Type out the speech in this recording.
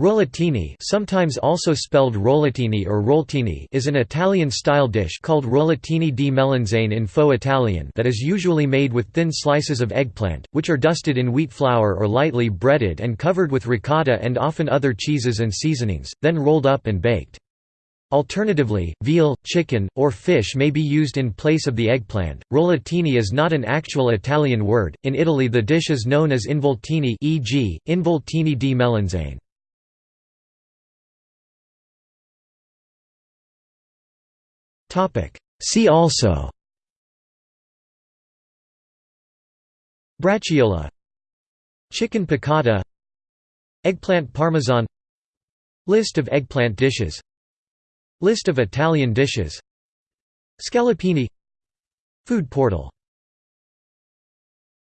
Rollatini sometimes also spelled rollatini or roltini is an Italian-style dish called rollatini di melanzane in faux Italian that is usually made with thin slices of eggplant, which are dusted in wheat flour or lightly breaded and covered with ricotta and often other cheeses and seasonings, then rolled up and baked. Alternatively, veal, chicken, or fish may be used in place of the eggplant. Rollatini is not an actual Italian word. In Italy, the dish is known as involtini, e.g., involtini di melanzane. See also. Braciole Chicken piccata. Eggplant parmesan. List of eggplant dishes. List of Italian dishes. Scallopini Food portal